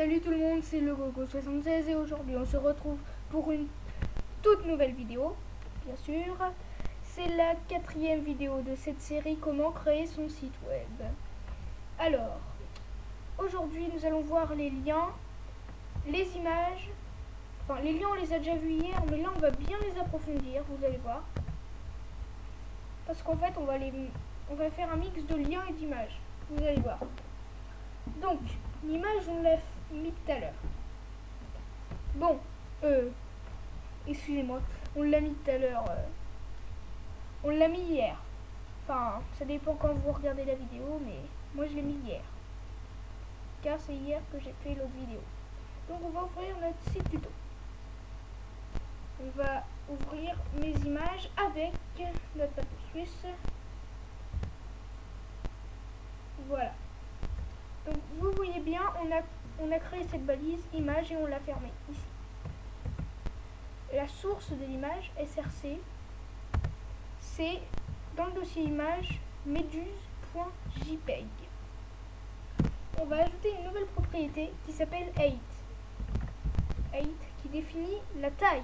Salut tout le monde, c'est le Gogo76 et aujourd'hui on se retrouve pour une toute nouvelle vidéo, bien sûr. C'est la quatrième vidéo de cette série Comment créer son site web. Alors, aujourd'hui nous allons voir les liens, les images, enfin les liens on les a déjà vus hier, mais là on va bien les approfondir, vous allez voir. Parce qu'en fait on va, les, on va faire un mix de liens et d'images, vous allez voir. Donc, l'image on l'a mis tout à l'heure. Bon, euh, excusez-moi, on l'a mis tout à l'heure. Euh, on l'a mis hier. Enfin, ça dépend quand vous regardez la vidéo, mais moi je l'ai mis hier. Car c'est hier que j'ai fait l'autre vidéo. Donc on va ouvrir notre site tuto. On va ouvrir mes images avec notre papier suisse. Voilà. Donc vous voyez bien, on a on a créé cette balise image et on l'a fermée ici. La source de l'image SRC, c'est dans le dossier image meduse.jpeg. On va ajouter une nouvelle propriété qui s'appelle height. Height qui définit la taille.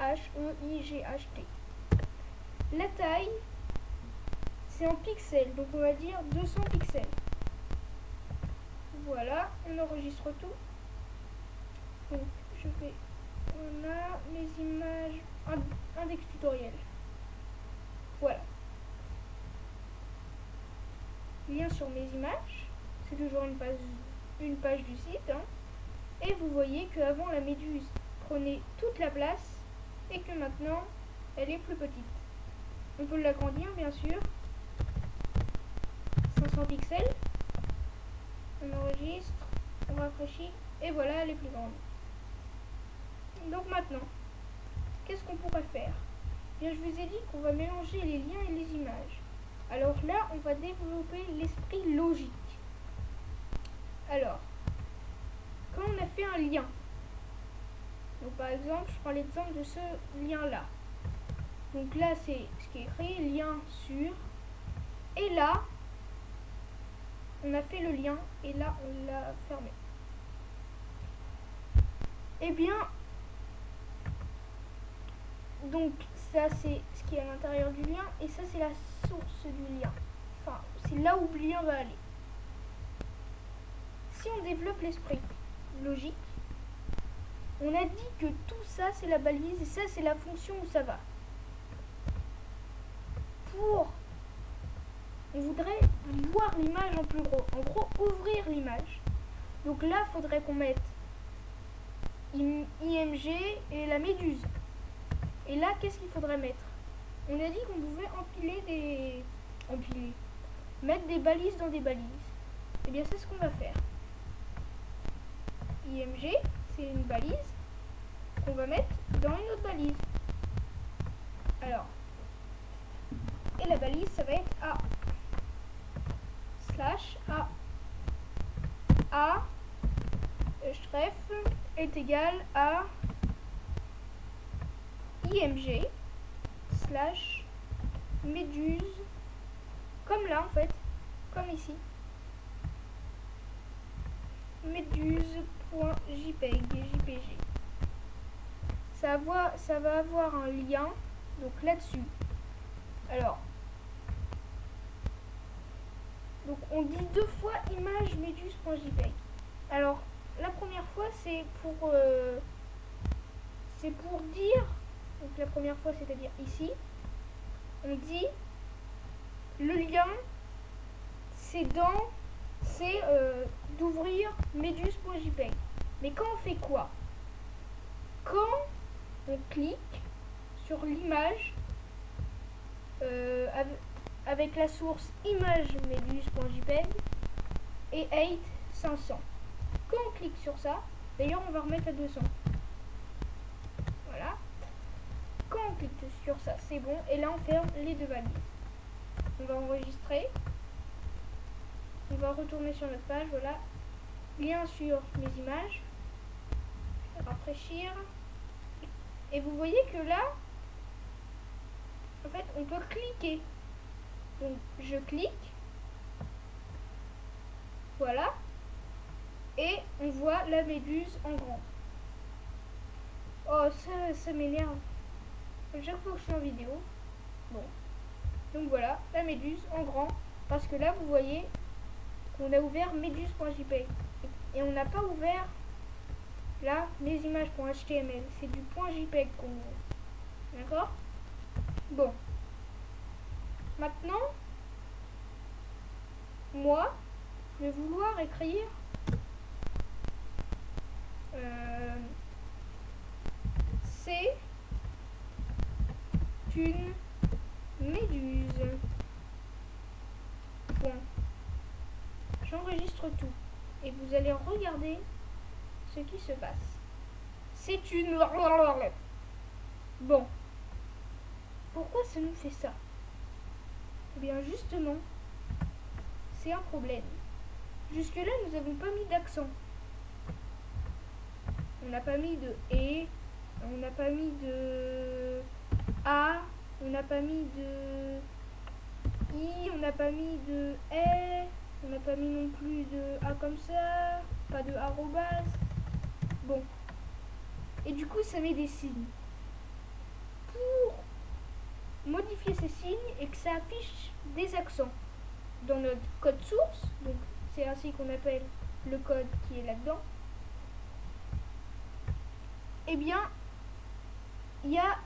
H-E-I-G-H-T. La taille, c'est en pixels, donc on va dire 200 pixels. Voilà, on enregistre tout. Donc, je fais... On a mes images... Index tutoriel. Voilà. Lien sur mes images. C'est toujours une page, une page du site. Hein. Et vous voyez qu'avant la méduse prenait toute la place et que maintenant elle est plus petite. On peut l'agrandir bien sûr. 500 pixels on enregistre, on rafraîchit, et voilà, elle est plus grande. Donc maintenant, qu'est-ce qu'on pourrait faire? Bien, je vous ai dit qu'on va mélanger les liens et les images. Alors là, on va développer l'esprit logique. Alors, quand on a fait un lien, donc par exemple, je prends l'exemple de ce lien-là. Donc là, c'est ce qui est écrit, lien sur. Et là, on a fait le lien et là on l'a fermé. Eh bien, donc ça c'est ce qui est à l'intérieur du lien et ça c'est la source du lien. Enfin, c'est là où le lien va aller. Si on développe l'esprit logique, on a dit que tout ça c'est la balise et ça c'est la fonction où ça va. Pour on voudrait voir l'image en plus gros. En gros, ouvrir l'image. Donc là, faudrait qu'on mette IMG et la méduse. Et là, qu'est-ce qu'il faudrait mettre? On a dit qu'on pouvait empiler des... Empiler. Mettre des balises dans des balises. Et eh bien, c'est ce qu'on va faire. IMG, c'est une balise qu'on va mettre dans une autre balise. Alors, et la balise, ça va être A slash A. A href est égal à img slash méduse comme là en fait comme ici méduse.jpg jpg ça va, ça va avoir un lien donc là-dessus alors donc on dit deux fois image meduse.jpg. Alors la première fois c'est pour euh, c'est pour dire donc la première fois c'est-à-dire ici on dit le lien c'est dans c'est euh, d'ouvrir meduse.jpg. Mais quand on fait quoi? Quand on clique sur l'image euh, avec la source image meduse.jpg et 8 500. Quand on clique sur ça, d'ailleurs on va remettre à 200. Voilà. Quand on clique sur ça, c'est bon. Et là on ferme les deux valises. On va enregistrer. On va retourner sur notre page, voilà. Lien sur mes images. Rafraîchir. Et vous voyez que là, en fait, on peut cliquer donc je clique. Voilà. Et on voit la méduse en grand. Oh, ça, ça m'énerve. Chaque fois que je suis en vidéo. Bon. Donc voilà, la méduse en grand. Parce que là, vous voyez qu'on a ouvert méduse.jpg. Et on n'a pas ouvert là les images.html. C'est du .jpeg qu'on. D'accord? Bon. Maintenant, moi, je vais vouloir écrire euh, c'est une méduse. Point. J'enregistre tout. Et vous allez regarder ce qui se passe. C'est une... Bon. Pourquoi ça nous fait ça? Bien justement, c'est un problème. Jusque-là, nous n'avons pas mis d'accent. On n'a pas mis de et, on n'a pas mis de a, on n'a pas mis de i, on n'a pas mis de e, on n'a pas mis non plus de a comme ça, pas de arrobas. Bon. Et du coup, ça met des signes. Pour modifier ces signes et que ça affiche des accents dans notre code source, donc c'est ainsi qu'on appelle le code qui est là-dedans, eh bien, il y a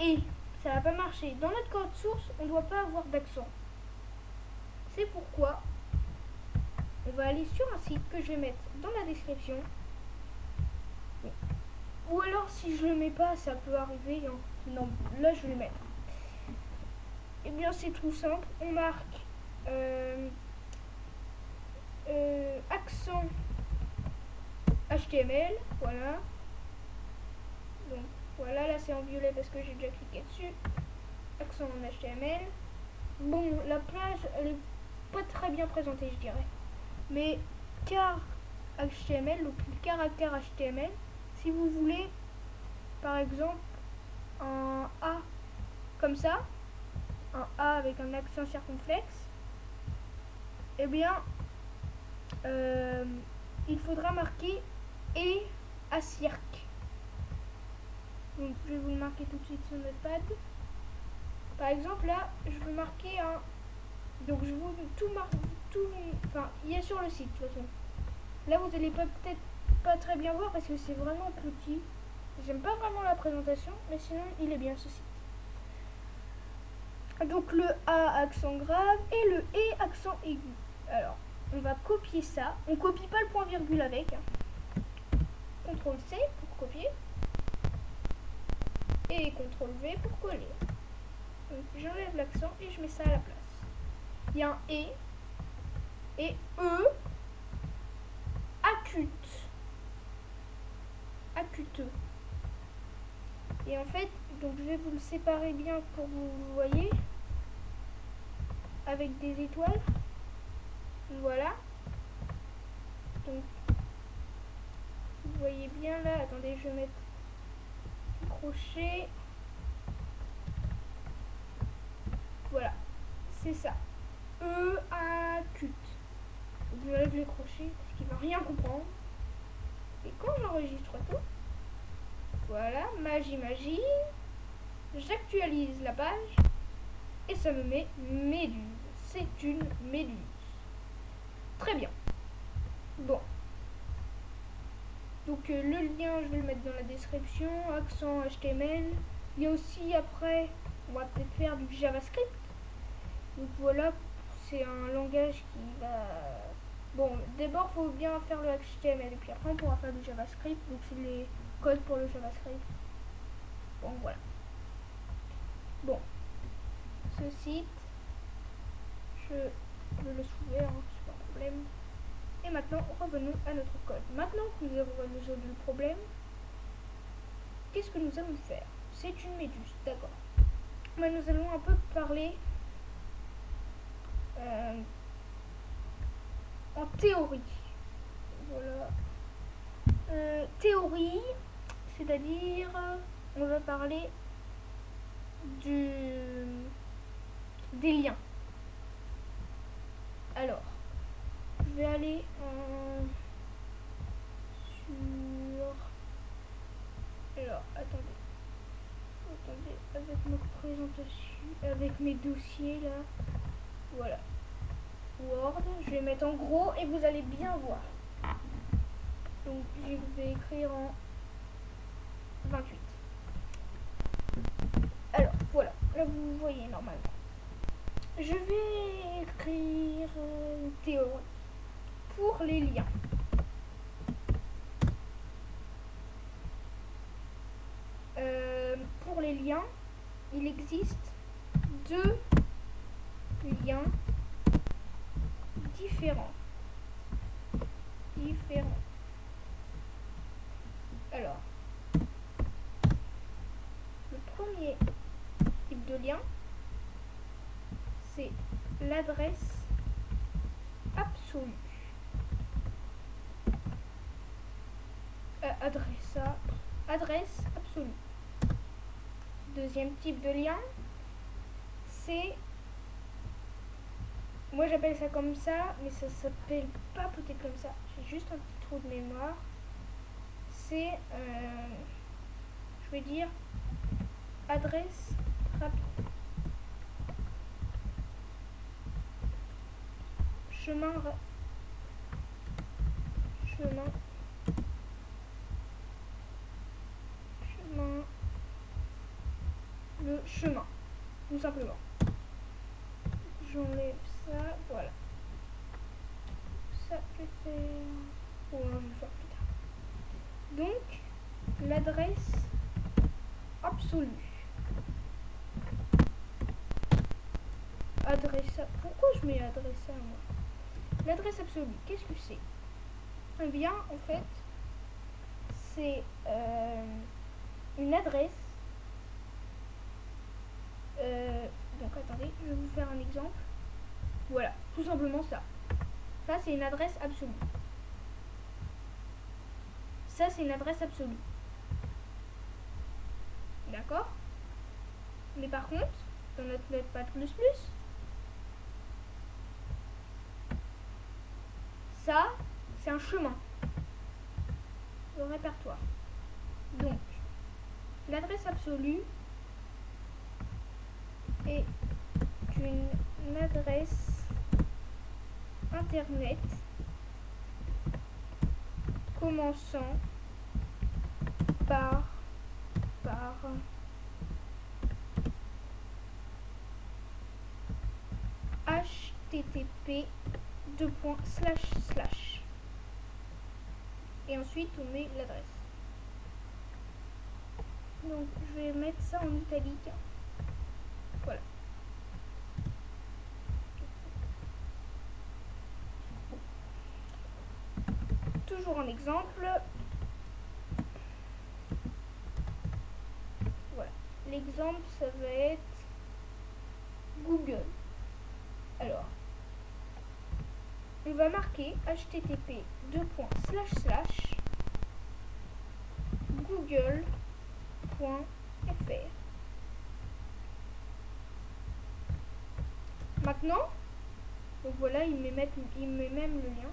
et. Ça va pas marcher. Dans notre code source, on doit pas avoir d'accent. C'est pourquoi on va aller sur un site que je vais mettre dans la description. Ou alors, si je le mets pas, ça peut arriver. Hein. Non, là, je vais le mettre. Eh bien, c'est tout simple. On marque euh, euh, accent HTML. Voilà. Donc voilà, là c'est en violet parce que j'ai déjà cliqué dessus. Accent en HTML. Bon, la page, elle est pas très bien présentée, je dirais. Mais car HTML, donc caractère HTML, si vous voulez, par exemple, un A comme ça, un A avec un accent circonflexe, eh bien, euh, il faudra marquer et à cirque. Donc je vais vous le marquer tout de suite sur notre pad. Par exemple là, je veux marquer un. Donc je vous tout marquer tout. Enfin, il est sur le site de toute façon. Là vous allez peut-être pas très bien voir parce que c'est vraiment petit. J'aime pas vraiment la présentation, mais sinon il est bien ce. Donc le A accent grave et le E accent aigu. Alors, on va copier ça. On copie pas le point virgule avec. Hein. CTRL C pour copier et CTRL V pour coller. J'enlève l'accent et je mets ça à la place. Il y a un E et E acute. Acuteux. Et en fait, donc je vais vous le séparer bien pour que vous voyez. Avec des étoiles. Voilà. Donc, vous voyez bien là. Attendez, je vais mettre crochet. Voilà, c'est ça. E acute. Je lève les crochets parce qu'il va rien comprendre. Et quand j'enregistre tout, voilà, magie magie, j'actualise la page et ça me met méduse. C'est une méduse. Très bien. Bon, donc euh, le lien, je vais le mettre dans la description, accent HTML. Il y a aussi après, on va peut-être faire du JavaScript. Donc voilà, c'est un langage qui va... Bon, d'abord, il faut bien faire le HTML et puis après, on pourra faire du JavaScript. Donc c'est les codes pour le JavaScript. Bon, voilà. Bon, ce site, je le soulever, hein, c'est pas un problème. Et maintenant, revenons à notre code. Maintenant que nous avons résolu le problème, qu'est-ce que nous allons faire? C'est une méduse, d'accord. Mais nous allons un peu parler euh, en théorie. Voilà. Euh, théorie, c'est-à-dire, on va parler du, des liens. Alors, je vais aller en, sur... Alors, attendez. Attendez, avec ma présentation, avec mes dossiers là. Voilà. Word, je vais mettre en gros et vous allez bien voir. Donc, je vais écrire en 28. Vous voyez normalement. Je vais écrire une théorie pour les liens. Euh, pour les liens, il existe deux liens différents. Différents. Alors, le premier type de c'est l'adresse absolue. Euh, adresse, adresse absolue. Deuxième type de lien, c'est... Moi j'appelle ça comme ça, mais ça s'appelle pas peut-être comme ça. J'ai juste un petit trou de mémoire. C'est... Euh, je vais dire adresse Chemin... Chemin... Chemin... Le chemin. Tout simplement. J'enlève ça. Voilà. Ça, vais faire... Bon, je vais faire plus tard. Donc, l'adresse absolue. Adresse... Pourquoi je mets adresse à moi? L'adresse absolue, qu'est-ce que c'est? Eh bien, en fait, c'est euh, une adresse. Euh, donc, attendez, je vais vous faire un exemple. Voilà, tout simplement ça. Ça, c'est une adresse absolue. Ça, c'est une adresse absolue. D'accord? Mais par contre, dans notre Notepad++, c'est un chemin. Le répertoire. Donc, l'adresse absolue est une adresse internet commençant par par http deux points slash slash. Et ensuite on met l'adresse. Donc je vais mettre ça en italique. Voilà. Toujours un exemple. Voilà. L'exemple ça va être Google. Alors va marquer http google.fr Maintenant, donc voilà, il met, met, met même le lien.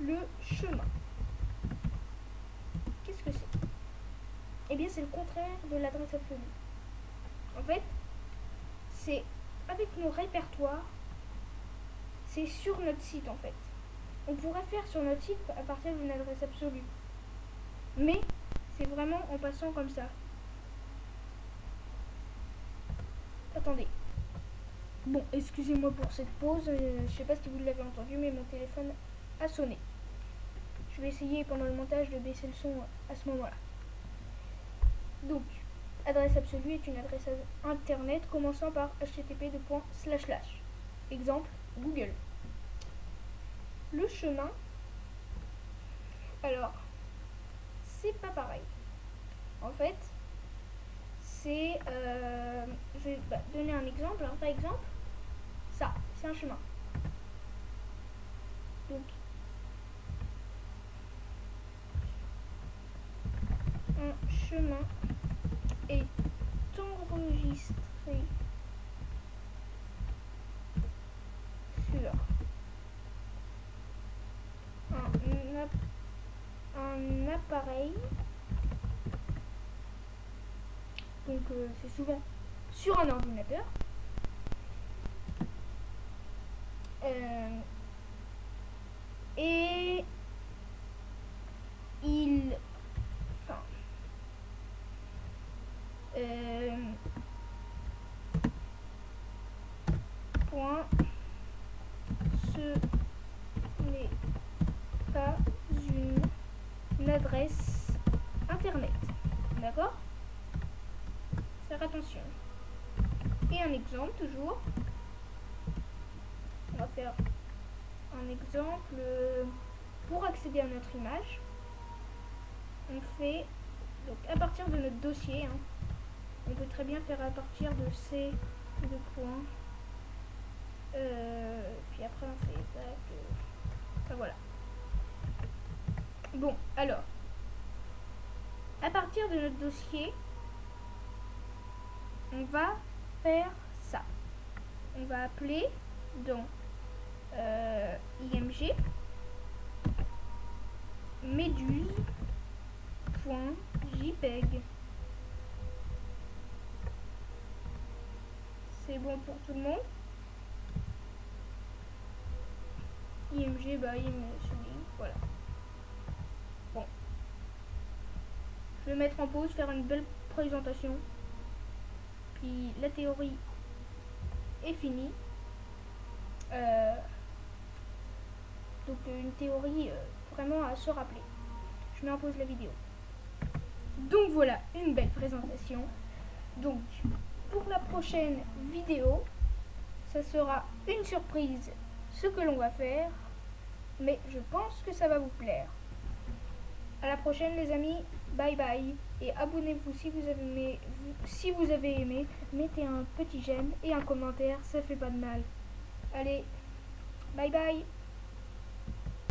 Le chemin. Qu'est-ce que c'est? Eh bien, c'est le contraire de l'adresse absolue. En fait, c'est avec nos répertoires c'est sur notre site en fait. On pourrait faire sur notre site à partir d'une adresse absolue. Mais c'est vraiment en passant comme ça. Attendez. Bon, excusez-moi pour cette pause. Euh, je sais pas si vous l'avez entendu, mais mon téléphone a sonné. Je vais essayer pendant le montage de baisser le son à ce moment-là. Donc, adresse absolue est une adresse internet commençant par http Exemple, Google. Le chemin, alors, c'est pas pareil. En fait, c'est... Euh, je vais bah, donner un exemple. Hein. Par exemple, ça, c'est un chemin. Donc, un chemin est enregistré un appareil Donc euh, c'est souvent sur un ordinateur. Euh, et il... Enfin... Euh, point. Ce n'est pas une adresse internet. D'accord Faire attention. Un exemple toujours. On va faire un exemple pour accéder à notre image. On fait donc à partir de notre dossier. Hein, on peut très bien faire à partir de ces deux points. Euh, puis après on fait ça. Enfin voilà. Bon, alors. À partir de notre dossier, on va ça. On va appeler dans euh, img meduse.jpeg. C'est bon pour tout le monde? IMG, bah, il voilà. Bon. Je vais mettre en pause, faire une belle présentation. La théorie est finie. Euh, donc une théorie euh, vraiment à se rappeler. Je mets en pause la vidéo. Donc voilà, une belle présentation. Donc pour la prochaine vidéo, ça sera une surprise ce que l'on va faire. Mais je pense que ça va vous plaire. À la prochaine les amis. Bye bye. Et abonnez-vous si vous avez aimé. Mettez un petit j'aime et un commentaire, ça fait pas de mal. Allez, bye bye